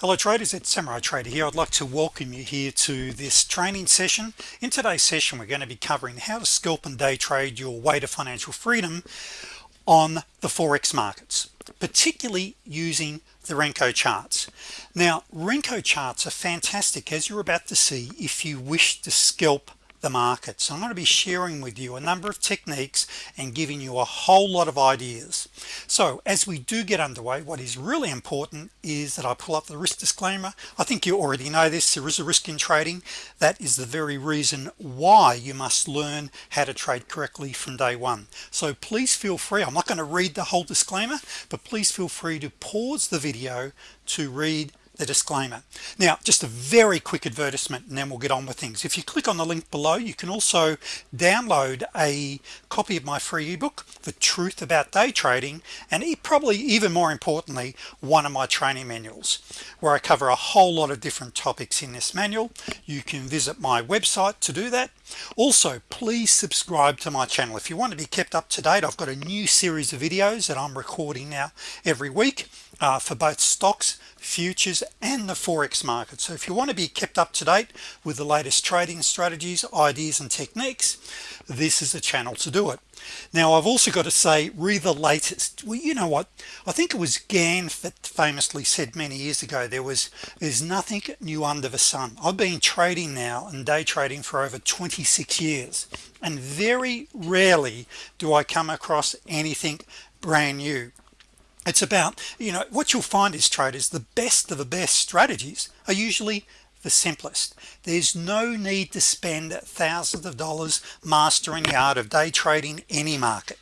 hello traders. It's Samurai Trader here. I'd like to welcome you here to this training session. In today's session we're going to be covering how to scalp and day trade your way to financial freedom on the Forex markets particularly using the Renko charts. Now Renko charts are fantastic as you're about to see if you wish to scalp the market. So I'm going to be sharing with you a number of techniques and giving you a whole lot of ideas. So as we do get underway what is really important is that I pull up the risk disclaimer. I think you already know this. There is a risk in trading. That is the very reason why you must learn how to trade correctly from day one. So please feel free I'm not going to read the whole disclaimer but please feel free to pause the video to read the disclaimer. Now just a very quick advertisement and then we'll get on with things. If you click on the link below you can also download a copy of my free ebook the truth about day trading and probably even more importantly one of my training manuals where I cover a whole lot of different topics in this manual. You can visit my website to do that. Also please subscribe to my channel. If you want to be kept up to date I've got a new series of videos that I'm recording now every week uh, for both stocks futures and the forex market. So if you want to be kept up to date with the latest trading strategies ideas and techniques this is a channel to do it. Now I've also got to say read the latest well you know what? I think it was Gann that famously said many years ago there was there's nothing new under the sun. I've been trading now and day trading for over 26 years and very rarely do I come across anything brand new it's about you know what you'll find is traders the best of the best strategies are usually the simplest. There's no need to spend thousands of dollars mastering the art of day trading any market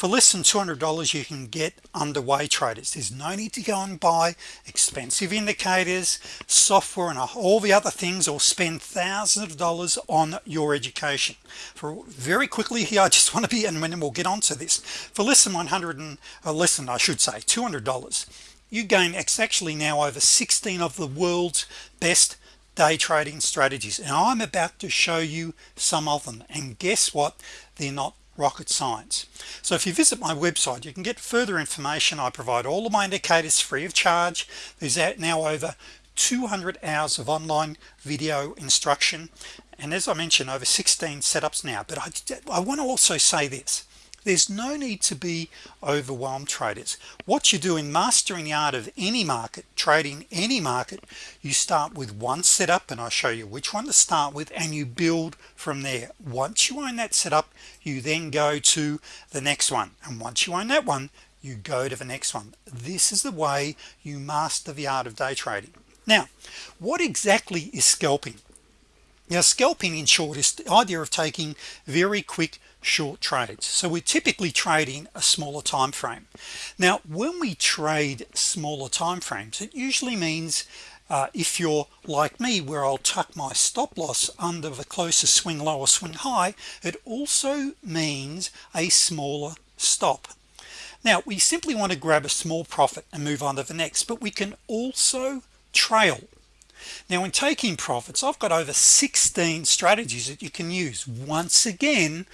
for less than $200 you can get underway traders. There's no need to go and buy expensive indicators software and all the other things or spend thousands of dollars on your education. For very quickly here I just want to be and when we'll get on to this. For less than 100 and uh, less than I should say $200 you gain actually now over 16 of the world's best day trading strategies. And I'm about to show you some of them. And guess what? They're not rocket science. So if you visit my website you can get further information. I provide all of my indicators free of charge. There's now over 200 hours of online video instruction. And as I mentioned over 16 setups now. But I, I want to also say this there's no need to be overwhelmed traders. What you do in mastering the art of any market trading any market you start with one setup and I'll show you which one to start with and you build from there. Once you own that setup you then go to the next one. And once you own that one you go to the next one. This is the way you master the art of day trading. Now what exactly is scalping? Now scalping in short is the idea of taking very quick short trades. So we're typically trading a smaller time frame. Now when we trade smaller time frames it usually means uh, if you're like me where I'll tuck my stop-loss under the closest swing low or swing high it also means a smaller stop. Now we simply want to grab a small profit and move on to the next but we can also trail now in taking profits I've got over 16 strategies that you can use. Once again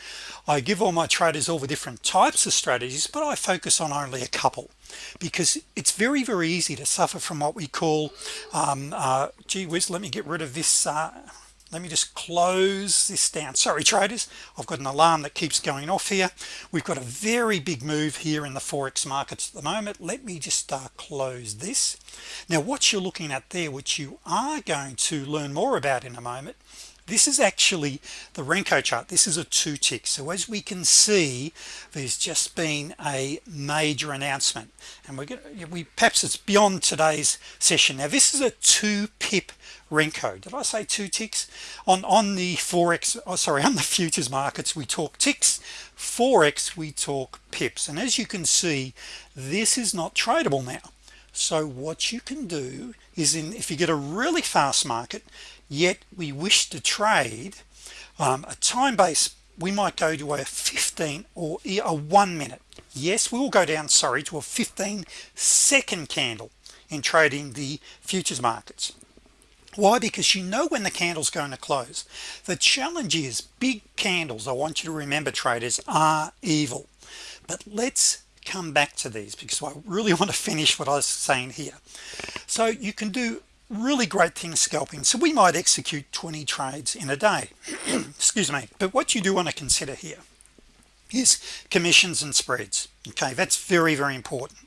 I give all my traders all the different types of strategies but I focus on only a couple because it's very very easy to suffer from what we call um, uh, gee whiz let me get rid of this uh, let me just close this down. Sorry traders. I've got an alarm that keeps going off here. We've got a very big move here in the forex markets at the moment. Let me just uh, close this. Now what you're looking at there which you are going to learn more about in a moment this is actually the Renko chart. This is a two tick so as we can see there's just been a major announcement. And we're gonna we perhaps it's beyond today's session. Now this is a two pip Renko. Did I say two ticks? On on the forex oh sorry on the futures markets we talk ticks. forex we talk pips. And as you can see this is not tradable now. So what you can do is in if you get a really fast market yet we wish to trade um, a time base we might go to a 15 or a one minute. Yes we will go down sorry to a 15 second candle in trading the futures markets. Why? Because you know when the candle's going to close. The challenge is big candles I want you to remember traders are evil. But let's come back to these because I really want to finish what I was saying here. So you can do really great things scalping. So we might execute 20 trades in a day. Excuse me. But what you do want to consider here is commissions and spreads. Okay that's very very important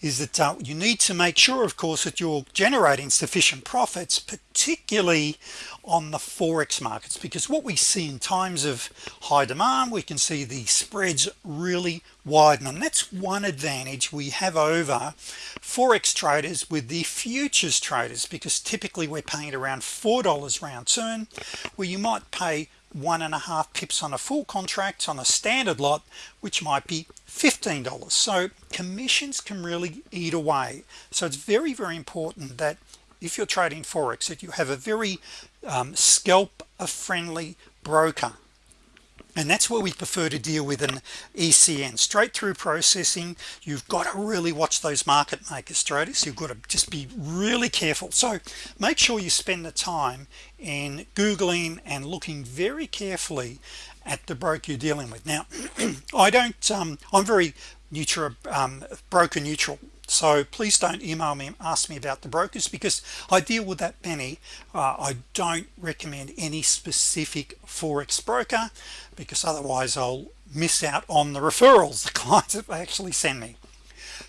is that uh, you need to make sure of course that you're generating sufficient profits particularly on the forex markets because what we see in times of high demand we can see the spreads really widen and that's one advantage we have over forex traders with the futures traders because typically we're paying around four dollars round turn where you might pay one and a half pips on a full contract on a standard lot which might be $15 so commissions can really eat away. So it's very very important that if you're trading Forex that you have a very um, scalp a friendly broker and that's where we prefer to deal with an ECN straight through processing you've got to really watch those market makers traders you've got to just be really careful. So make sure you spend the time in googling and looking very carefully at the broker you're dealing with. Now I don't um, I'm very neutral um, broker neutral so please don't email me and ask me about the brokers because I deal with that many. Uh, I don't recommend any specific forex broker because otherwise I'll miss out on the referrals the clients that actually send me.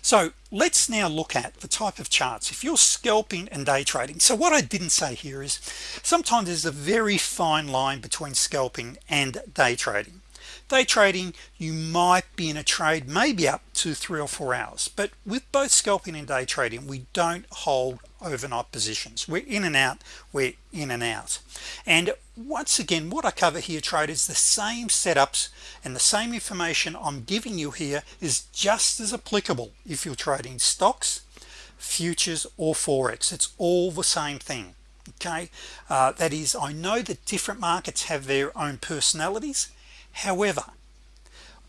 So let's now look at the type of charts. If you're scalping and day trading so what I didn't say here is sometimes there's a very fine line between scalping and day trading day trading you might be in a trade maybe up to three or four hours. But with both scalping and day trading we don't hold overnight positions. We're in and out we're in and out. And once again what I cover here traders the same setups and the same information I'm giving you here is just as applicable if you're trading stocks futures or forex. It's all the same thing okay? Uh, that is I know that different markets have their own personalities however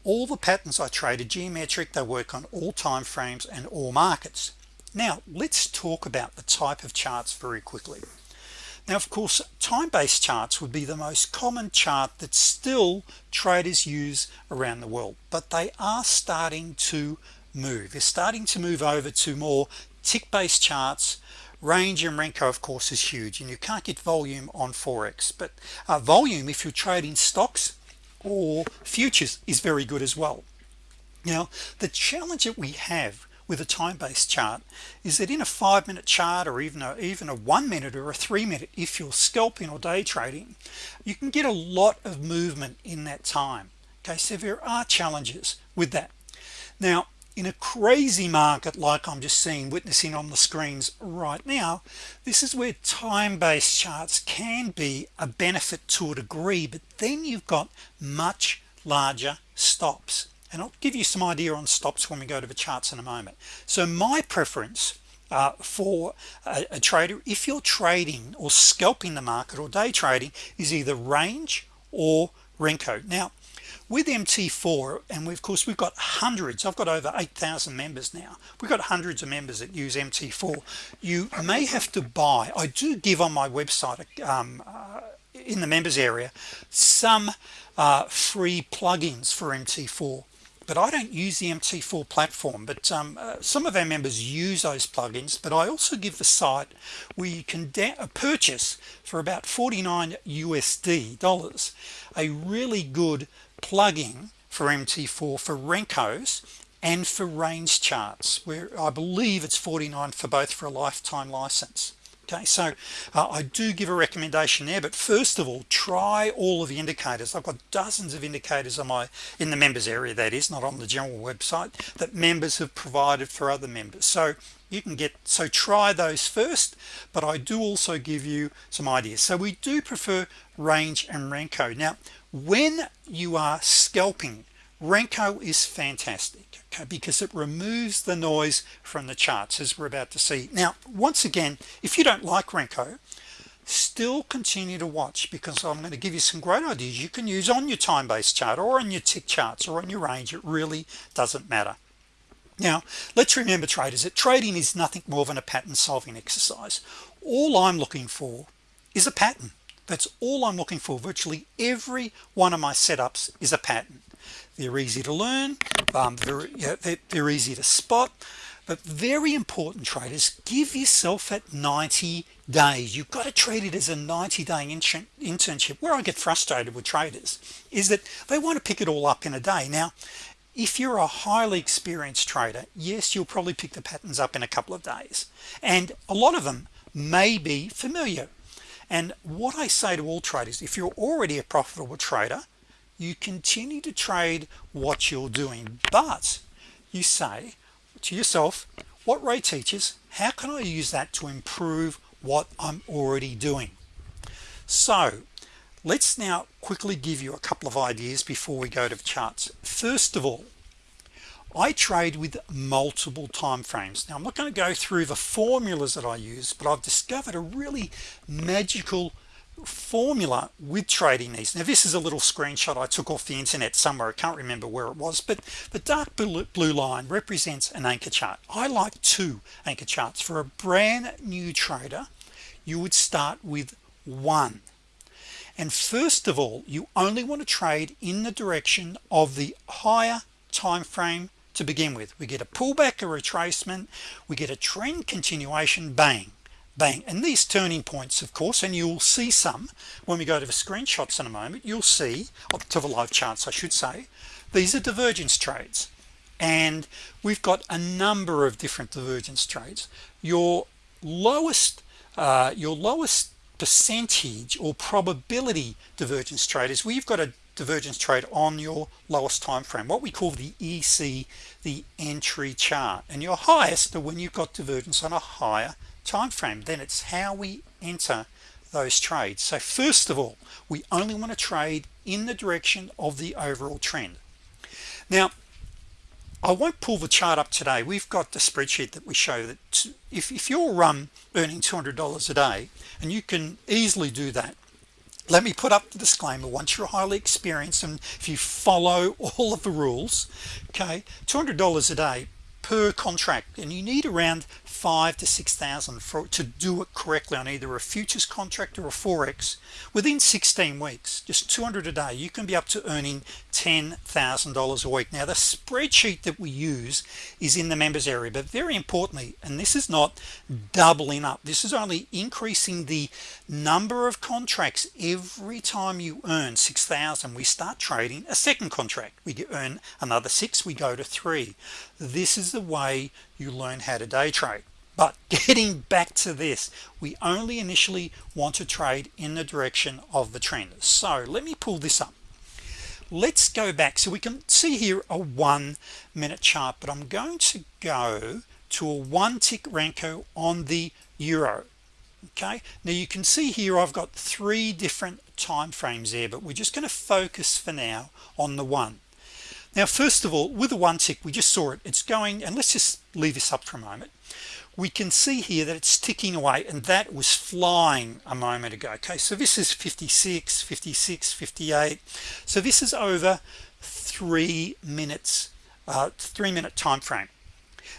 all the patterns I trade are geometric they work on all time frames and all markets. Now let's talk about the type of charts very quickly. Now of course time-based charts would be the most common chart that still traders use around the world but they are starting to move. They're starting to move over to more tick-based charts. Range and Renko of course is huge and you can't get volume on Forex but uh, volume if you're trading stocks or futures is very good as well. Now the challenge that we have with a time-based chart is that in a five-minute chart or even a even a one minute or a three minute if you're scalping or day trading you can get a lot of movement in that time. Okay so there are challenges with that. Now in a crazy market like I'm just seeing witnessing on the screens right now this is where time-based charts can be a benefit to a degree but then you've got much larger stops. And I'll give you some idea on stops when we go to the charts in a moment. So my preference uh, for a, a trader if you're trading or scalping the market or day trading is either range or Renko. Now with MT4 and we, of course we've got hundreds I've got over 8,000 members now. We've got hundreds of members that use MT4 you may have to buy I do give on my website um, uh, in the members area some uh, free plugins for MT4 but I don't use the MT4 platform. But um, uh, some of our members use those plugins but I also give the site where you can purchase for about 49 USD dollars a really good plugin for MT4 for Renkos and for range charts where I believe it's 49 for both for a lifetime license okay so uh, I do give a recommendation there but first of all try all of the indicators. I've got dozens of indicators on my in the members area that is not on the general website that members have provided for other members. So you can get so try those first but I do also give you some ideas. So we do prefer range and Renko now when you are scalping Renko is fantastic okay, because it removes the noise from the charts as we're about to see. Now once again if you don't like Renko still continue to watch because I'm going to give you some great ideas. You can use on your time-based chart or on your tick charts or on your range it really doesn't matter. Now let's remember traders that trading is nothing more than a pattern solving exercise. All I'm looking for is a pattern. That's all I'm looking for. Virtually every one of my setups is a pattern they're easy to learn um, they're, they're, they're easy to spot but very important traders give yourself at 90 days. You've got to treat it as a 90-day internship. Where I get frustrated with traders is that they want to pick it all up in a day. Now if you're a highly experienced trader yes you'll probably pick the patterns up in a couple of days. And a lot of them may be familiar. And what I say to all traders if you're already a profitable trader you continue to trade what you're doing. But you say to yourself what Ray teaches how can I use that to improve what I'm already doing? So let's now quickly give you a couple of ideas before we go to charts. First of all I trade with multiple time frames. Now I'm not going to go through the formulas that I use but I've discovered a really magical formula with trading these now this is a little screenshot I took off the internet somewhere. I can't remember where it was but the dark blue line represents an anchor chart. I like two anchor charts. For a brand new trader you would start with one. And first of all you only want to trade in the direction of the higher time frame to begin with. We get a pullback a retracement. We get a trend continuation bang bang. And these turning points of course and you'll see some. When we go to the screenshots in a moment you'll see up to the live charts I should say these are divergence trades. And we've got a number of different divergence trades. Your lowest uh, your lowest percentage or probability divergence trade is where you've got a divergence trade on your lowest time frame what we call the EC the entry chart. And your highest are when you've got divergence on a higher time frame then it's how we enter those trades. So first of all we only want to trade in the direction of the overall trend. Now I won't pull the chart up today. We've got the spreadsheet that we show that if, if you're um, earning $200 a day and you can easily do that let me put up the disclaimer. Once you're highly experienced and if you follow all of the rules okay $200 a day per contract and you need around five to six thousand for to do it correctly on either a futures contract or a forex within 16 weeks. Just 200 a day. You can be up to earning $10,000 a week. Now the spreadsheet that we use is in the members area but very importantly and this is not doubling up this is only increasing the number of contracts every time you earn 6,000 we start trading a second contract. We earn another six we go to three. This is the way you learn how to day trade but getting back to this we only initially want to trade in the direction of the trend. So let me pull this up. Let's go back. So we can see here a one minute chart but I'm going to go to a one tick Renko on the euro okay? Now you can see here I've got three different time frames there but we're just going to focus for now on the one. Now first of all with the one tick we just saw it. It's going and let's just leave this up for a moment we can see here that it's ticking away and that was flying a moment ago. Okay so this is 56 56 58 so this is over three minutes uh, three minute time frame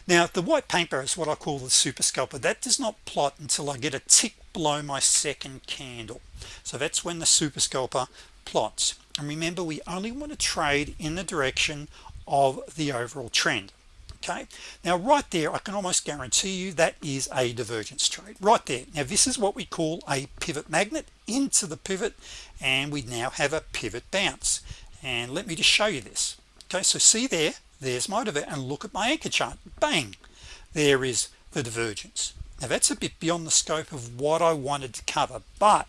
now the white paper is what I call the super scalper. That does not plot until I get a tick below my second candle. So that's when the super scalper plots. And remember we only want to trade in the direction of the overall trend okay. Now right there I can almost guarantee you that is a divergence trade right there. Now this is what we call a pivot magnet. Into the pivot and we now have a pivot bounce. And let me just show you this. Okay so see there? There's my divert and look at my anchor chart. Bang! There is the divergence. Now that's a bit beyond the scope of what I wanted to cover but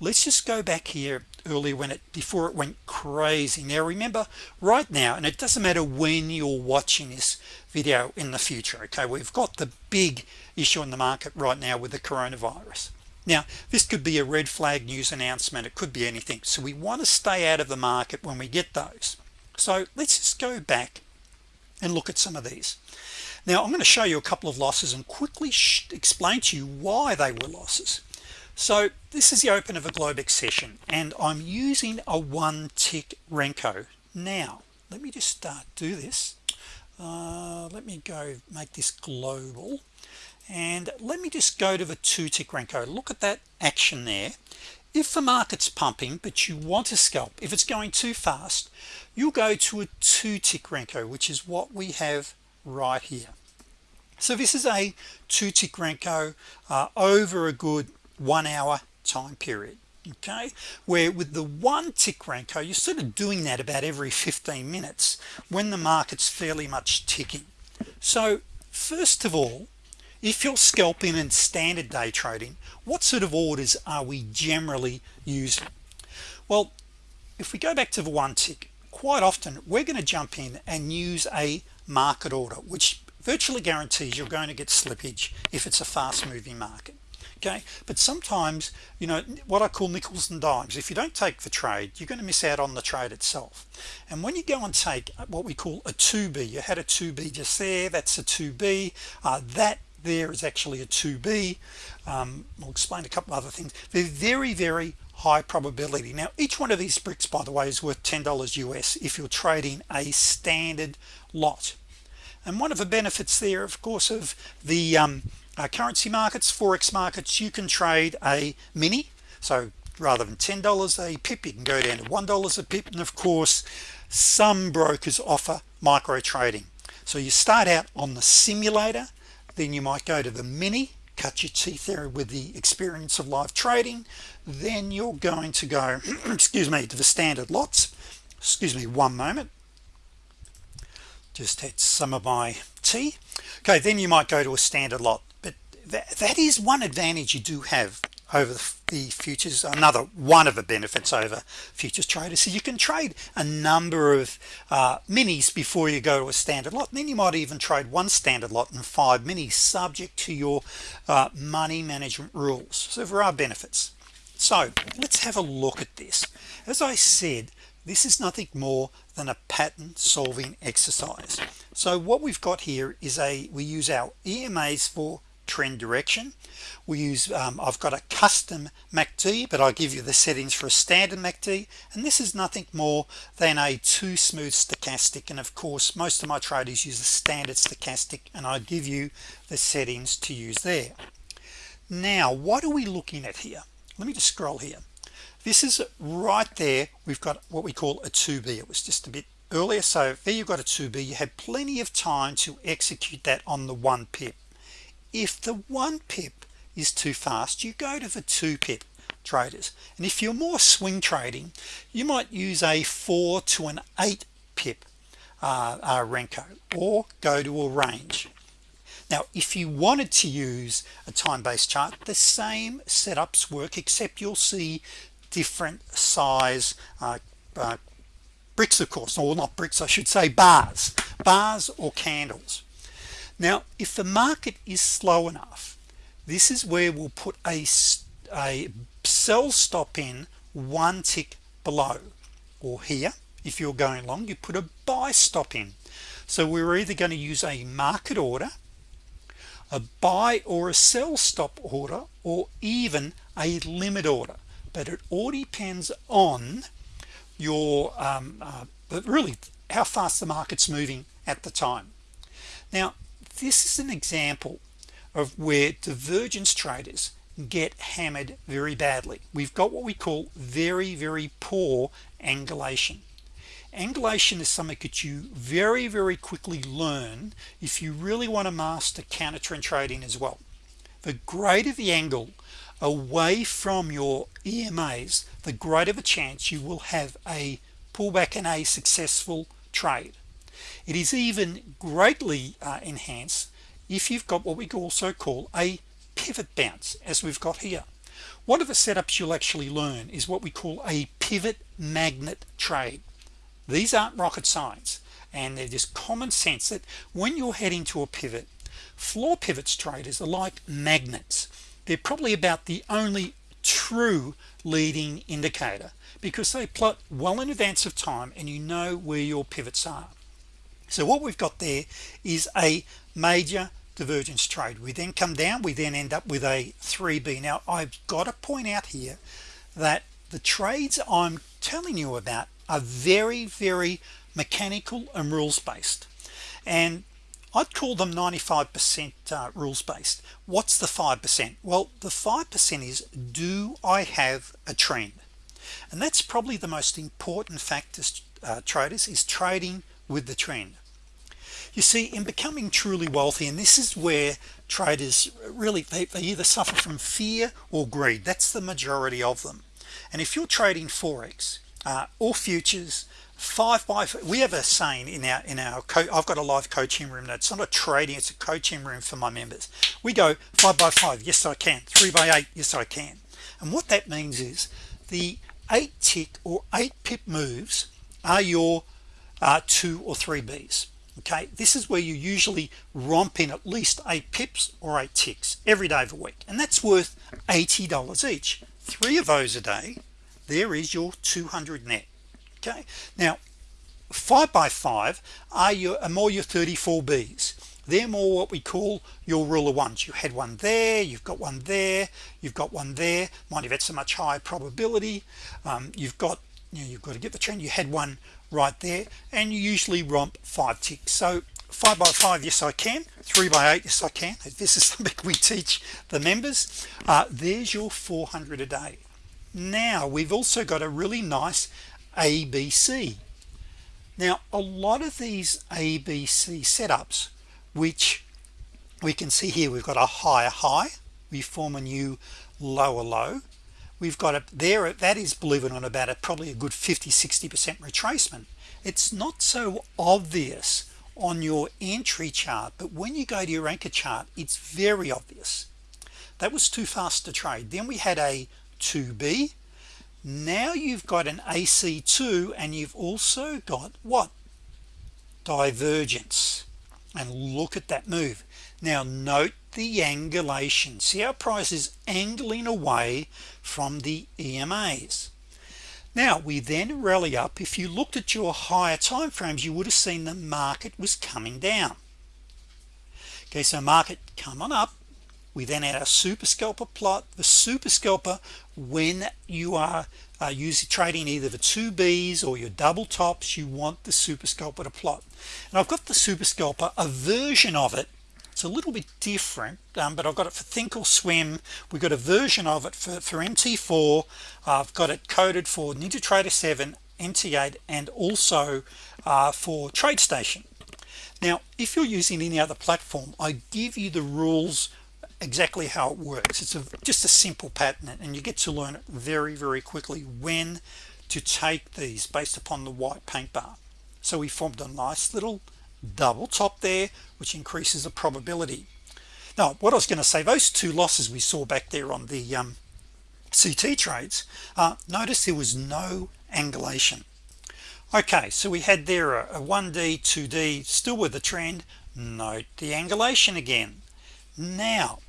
let's just go back here earlier when it before it went crazy. Now remember right now and it doesn't matter when you're watching this video in the future okay we've got the big issue in the market right now with the coronavirus. Now this could be a red flag news announcement. It could be anything. So we want to stay out of the market when we get those. So let's just go back and look at some of these. Now I'm going to show you a couple of losses and quickly explain to you why they were losses so this is the open of a Globex session and I'm using a one tick Renko. Now let me just start do this. Uh, let me go make this global and let me just go to the two tick Renko. Look at that action there. If the market's pumping but you want to scalp if it's going too fast you'll go to a two tick Renko which is what we have right here. So this is a two tick Renko uh, over a good one hour time period okay? Where with the one tick Renko you're sort of doing that about every 15 minutes when the market's fairly much ticking? So first of all if you're scalping and standard day trading what sort of orders are we generally using? Well if we go back to the one tick quite often we're going to jump in and use a market order which virtually guarantees you're going to get slippage if it's a fast-moving market okay? But sometimes you know what I call nickels and dimes if you don't take the trade you're going to miss out on the trade itself. And when you go and take what we call a 2b you had a 2b just there that's a 2b uh, that there is actually a 2b um, we'll explain a couple other things. They're very very high probability. Now each one of these bricks by the way is worth $10 US if you're trading a standard lot. And one of the benefits there of course of the um, uh, currency markets forex markets you can trade a mini so rather than $10 a pip you can go down to $1 a pip and of course some brokers offer micro trading. So you start out on the simulator then you might go to the mini cut your teeth there with the experience of live trading then you're going to go excuse me to the standard lots. Excuse me one moment. Just had some of my tea okay then you might go to a standard lot. But that, that is one advantage you do have over the futures another one of the benefits over futures traders. So you can trade a number of uh, minis before you go to a standard lot. And then you might even trade one standard lot and five minis subject to your uh, money management rules. So there are benefits. So let's have a look at this. As I said this is nothing more than a pattern solving exercise. So what we've got here is a we use our EMAs for trend direction. We use um, I've got a custom MACD but I'll give you the settings for a standard MACD and this is nothing more than a two smooth stochastic. And of course most of my traders use a standard stochastic and I give you the settings to use there. Now what are we looking at here? Let me just scroll here this is right there we've got what we call a 2b it was just a bit earlier so there you've got a 2b you had plenty of time to execute that on the one pip. If the one pip is too fast you go to the two pip traders. And if you're more swing trading you might use a 4 to an 8 pip uh, uh, Renko or go to a range. Now if you wanted to use a time-based chart the same setups work except you'll see different size uh, uh, bricks of course. Or not bricks I should say bars. Bars or candles. Now if the market is slow enough this is where we'll put a a sell stop in one tick below. Or here if you're going long you put a buy stop in. So we're either going to use a market order a buy or a sell stop order or even a limit order but it all depends on your um, uh, but really how fast the market's moving at the time. Now this is an example of where divergence traders get hammered very badly. We've got what we call very very poor angulation. Angulation is something that you very very quickly learn if you really want to master counter trend trading as well. The greater the angle away from your EMAs the greater the chance you will have a pullback and a successful trade. It is even greatly uh, enhanced if you've got what we also call a pivot bounce as we've got here. One of the setups you'll actually learn is what we call a pivot magnet trade. These aren't rocket science and they're just common sense that when you're heading to a pivot floor pivots traders are like magnets they're probably about the only true leading indicator because they plot well in advance of time and you know where your pivots are. So what we've got there is a major divergence trade. We then come down we then end up with a 3b now I've got to point out here that the trades I'm telling you about are very very mechanical and rules based and I'd call them 95% uh, rules based what's the 5% well the 5% is do I have a trend? And that's probably the most important factor uh, traders is trading with the trend. You see in becoming truly wealthy and this is where traders really they, they either suffer from fear or greed. That's the majority of them. And if you're trading forex uh, or futures five by we have a saying in our in our co I've got a live coaching room that's not a trading it's a coaching room for my members. We go five by five yes I can. Three by eight yes I can. And what that means is the eight tick or eight pip moves are your uh, two or three B's okay? This is where you usually romp in at least eight pips or eight ticks every day of the week and that's worth $80 each. Three of those a day there is your 200 net okay? Now five by five are your are more your 34 B's. They're more what we call your rule of ones. You had one there you've got one there you've got one there. Mind you that's a much higher probability. Um, you've got you know, you've got to get the trend you had one right there and you usually romp five ticks. So five by five yes I can. Three by eight yes I can. This is something we teach the members. Uh, there's your 400 a day. Now we've also got a really nice ABC now a lot of these ABC setups which we can see here we've got a higher high we form a new lower low. We've got it there that is believe it or not about it probably a good 50 60 percent retracement. It's not so obvious on your entry chart but when you go to your anchor chart it's very obvious. That was too fast to trade. Then we had a 2b now you've got an AC2 and you've also got what? Divergence. And look at that move. Now note the angulation. See how price is angling away from the EMAs now we then rally up. If you looked at your higher time frames you would have seen the market was coming down. Okay so market come on up. We then add a super scalper plot. The super scalper when you are uh, using trading either the two B's or your double tops you want the super scalper to plot. And I've got the super scalper a version of it. It's a little bit different um, but I've got it for thinkorswim. We've got a version of it for, for MT4 I've got it coded for NinjaTrader 7 NT8 and also uh, for TradeStation. Now if you're using any other platform I give you the rules exactly how it works. It's a just a simple pattern and you get to learn it very very quickly when to take these based upon the white paint bar. So we formed a nice little double top there which increases the probability. Now what I was going to say those two losses we saw back there on the um, CT trades uh, notice there was no angulation. Okay so we had there a, a 1d 2d still with the trend. Note the angulation again. Now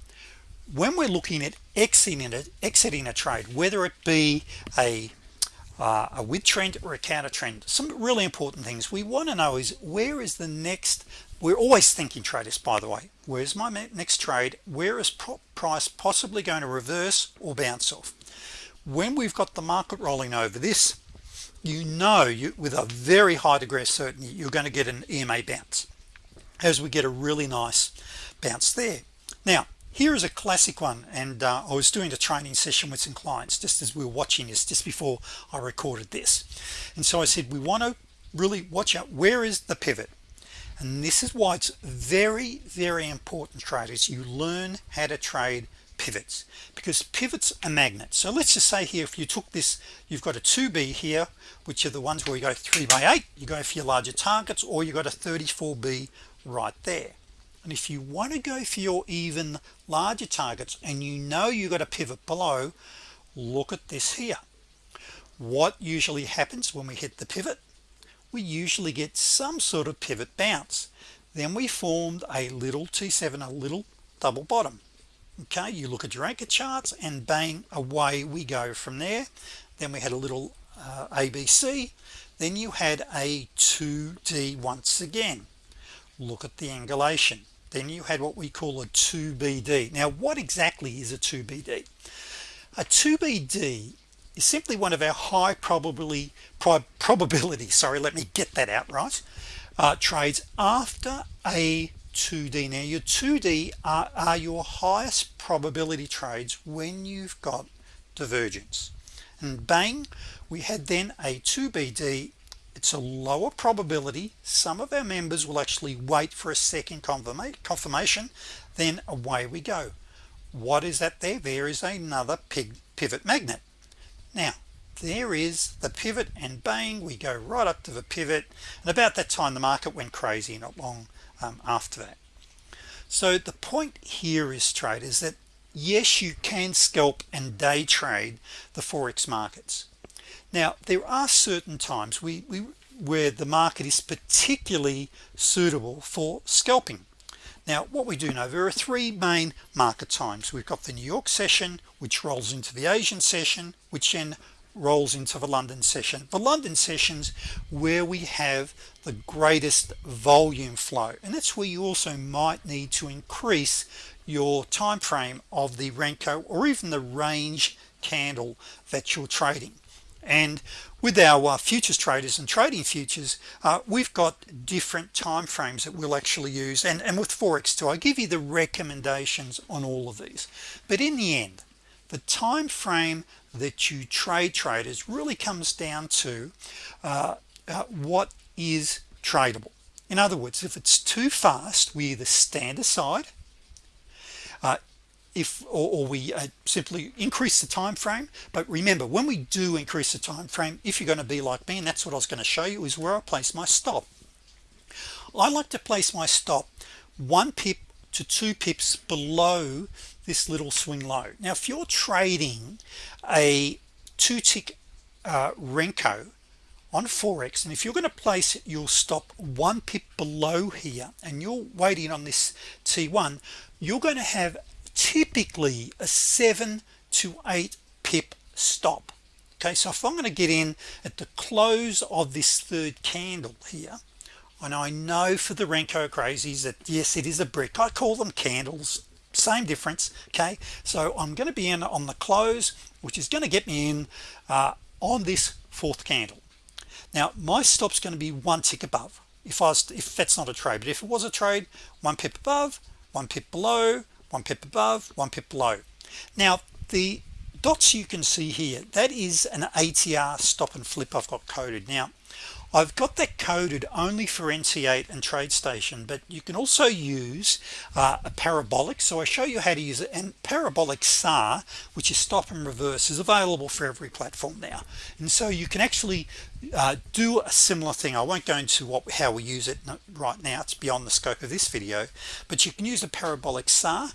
when we're looking at exiting it exiting a trade whether it be a uh, a with trend or a counter trend some really important things we want to know is where is the next we're always thinking traders by the way where's my next trade? Where is price possibly going to reverse or bounce off? When we've got the market rolling over this you know you with a very high degree of certainty you're going to get an EMA bounce as we get a really nice bounce there. Now here is a classic one and uh, I was doing a training session with some clients just as we were watching this just before I recorded this. And so I said we want to really watch out where is the pivot? And this is why it's very very important traders you learn how to trade pivots because pivots are magnets. So let's just say here if you took this you've got a 2b here which are the ones where you go 3 by 8 you go for your larger targets or you got a 34b right there and if you want to go for your even larger targets and you know you got a pivot below look at this here. What usually happens when we hit the pivot? We usually get some sort of pivot bounce. Then we formed a little t7 a little double bottom. Okay you look at your anchor charts and bang away we go from there. Then we had a little uh, ABC then you had a 2d once again. Look at the angulation then you had what we call a 2BD now what exactly is a 2BD a 2BD is simply one of our high probability probability sorry let me get that out right uh, trades after a 2d now your 2d are, are your highest probability trades when you've got divergence. And bang we had then a 2bd it's a lower probability some of our members will actually wait for a second confirmation then away we go. What is that there? There is another pivot magnet. Now there is the pivot and bang we go right up to the pivot and about that time the market went crazy not long um, after that. So the point here is traders that yes you can scalp and day trade the forex markets now there are certain times we, we where the market is particularly suitable for scalping. Now what we do know there are three main market times. We've got the New York session which rolls into the Asian session which then rolls into the London session. The London sessions where we have the greatest volume flow and that's where you also might need to increase your time frame of the Renko or even the range candle that you're trading and with our uh, futures traders and trading futures uh, we've got different time frames that we'll actually use and and with forex too. I give you the recommendations on all of these. But in the end the time frame that you trade traders really comes down to uh, uh, what is tradable. In other words if it's too fast we either stand aside uh, if or, or we uh, simply increase the time frame but remember when we do increase the time frame if you're going to be like me and that's what I was going to show you is where I place my stop. I like to place my stop one pip to two pips below this little swing low. Now if you're trading a two tick uh, Renko on Forex and if you're going to place your stop one pip below here and you're waiting on this T1 you're going to have typically a seven to eight pip stop. Okay so if I'm going to get in at the close of this third candle here and I know for the Renko crazies that yes it is a brick I call them candles same difference okay? So I'm going to be in on the close which is going to get me in uh, on this fourth candle. Now my stop's going to be one tick above. If I was if that's not a trade but if it was a trade one pip above one pip below one pip above one pip below. Now the dots you can see here that is an ATR stop and flip I've got coded. Now I've got that coded only for NT8 and TradeStation but you can also use uh, a parabolic. So I show you how to use it. And parabolic SAR which is stop and reverse is available for every platform now. And so you can actually uh, do a similar thing. I won't go into what how we use it right now. It's beyond the scope of this video. But you can use a parabolic SAR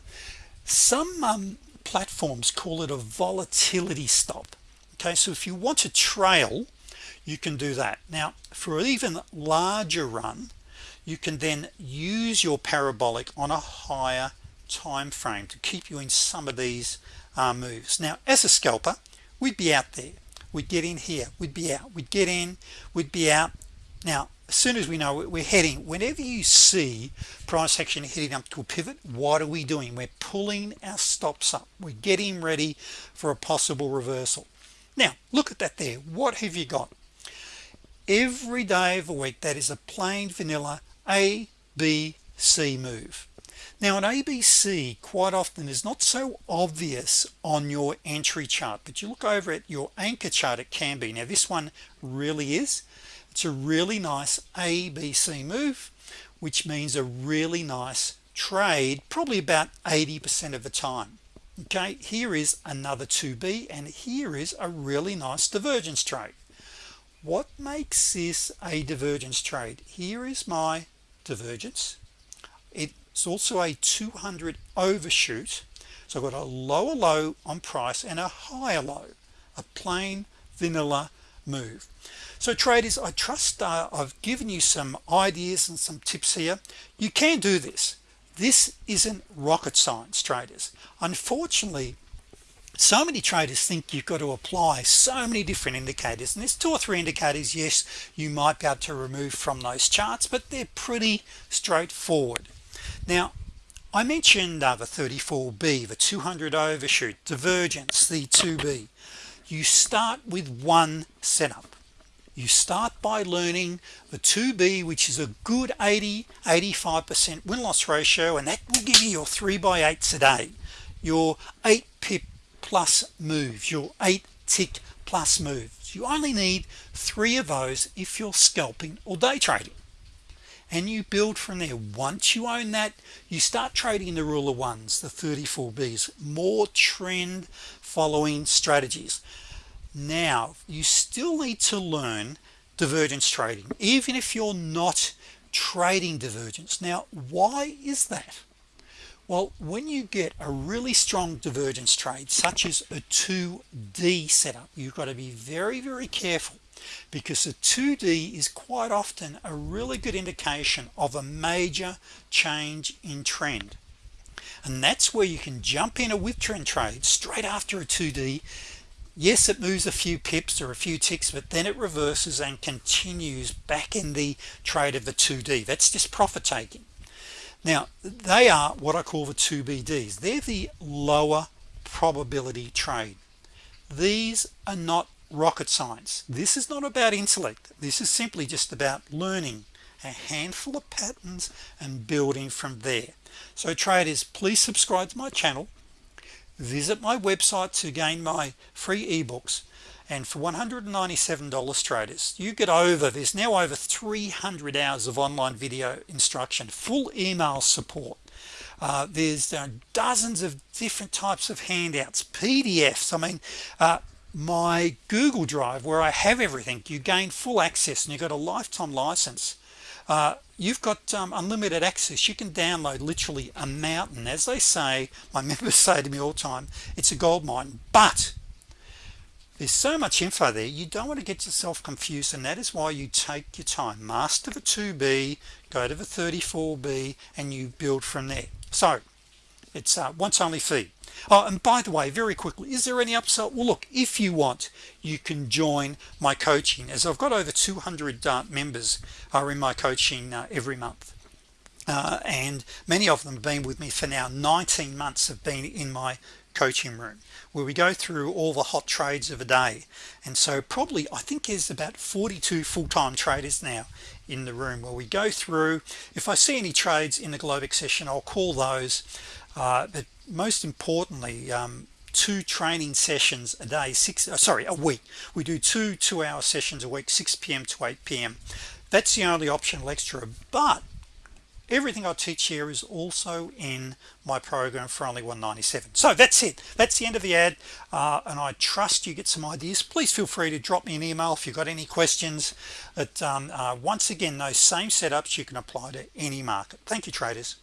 some um, platforms call it a volatility stop. Okay so if you want to trail you can do that. Now for even larger run you can then use your parabolic on a higher time frame to keep you in some of these uh, moves. Now as a scalper we'd be out there. We'd get in here. We'd be out. We'd get in. We'd be out. Now as soon as we know we're heading whenever you see price action heading up to a pivot what are we doing? We're pulling our stops up. We're getting ready for a possible reversal. Now look at that there. What have you got every day of the week that is a plain vanilla A B C move. Now an ABC quite often is not so obvious on your entry chart but you look over at your anchor chart it can be now this one really is. It's a really nice ABC move which means a really nice trade probably about 80% of the time. Okay here is another 2b and here is a really nice divergence trade what makes this a divergence trade? Here is my divergence. It's also a 200 overshoot. So I've got a lower low on price and a higher low a plain vanilla move. So traders I trust uh, I've given you some ideas and some tips here. You can do this. This isn't rocket science traders. Unfortunately so many traders think you've got to apply so many different indicators and there's two or three indicators yes you might be able to remove from those charts but they're pretty straightforward. Now I mentioned uh, the 34b the 200 overshoot divergence the 2b you start with one setup. You start by learning the 2b which is a good 80 85% win-loss ratio and that will give you your 3 by 8s a day your 8 pip plus moves your 8 tick plus moves. You only need three of those if you're scalping or day trading. And you build from there. Once you own that you start trading the rule of ones the 34 B's. More trend following strategies. Now you still need to learn divergence trading even if you're not trading divergence. Now why is that well when you get a really strong divergence trade such as a 2d setup you've got to be very very careful because the 2d is quite often a really good indication of a major change in trend. And that's where you can jump in a with trend trade straight after a 2d yes it moves a few pips or a few ticks but then it reverses and continues back in the trade of the 2d that's just profit taking now they are what I call the 2BDs they're the lower probability trade. These are not rocket science. This is not about intellect. This is simply just about learning a handful of patterns and building from there. So traders please subscribe to my channel visit my website to gain my free ebooks and for $197 traders you get over there's now over 300 hours of online video instruction full email support. Uh, there's uh, dozens of different types of handouts PDFs I mean uh, my Google Drive where I have everything you gain full access and you got a lifetime license. Uh, you've got um, unlimited access. You can download literally a mountain. As they say my members say to me all the time it's a gold mine but there's so much info there you don't want to get yourself confused and that is why you take your time. Master the 2b go to the 34b and you build from there. So it's uh, once only fee. Oh and by the way very quickly is there any upsell? Well look if you want you can join my coaching as I've got over 200 uh, members are in my coaching uh, every month. Uh, and many of them have been with me for now 19 months have been in my coaching room where we go through all the hot trades of a day and so probably I think there's about 42 full-time traders now in the room where we go through if I see any trades in the Globex session I'll call those uh, but most importantly um, two training sessions a day six uh, sorry a week we do two two-hour sessions a week 6 p.m. to 8 p.m. that's the only optional extra but everything I teach here is also in my program for only 197 so that's it. That's the end of the ad uh, and I trust you get some ideas. Please feel free to drop me an email if you've got any questions. But um, uh, once again those same setups you can apply to any market. Thank you traders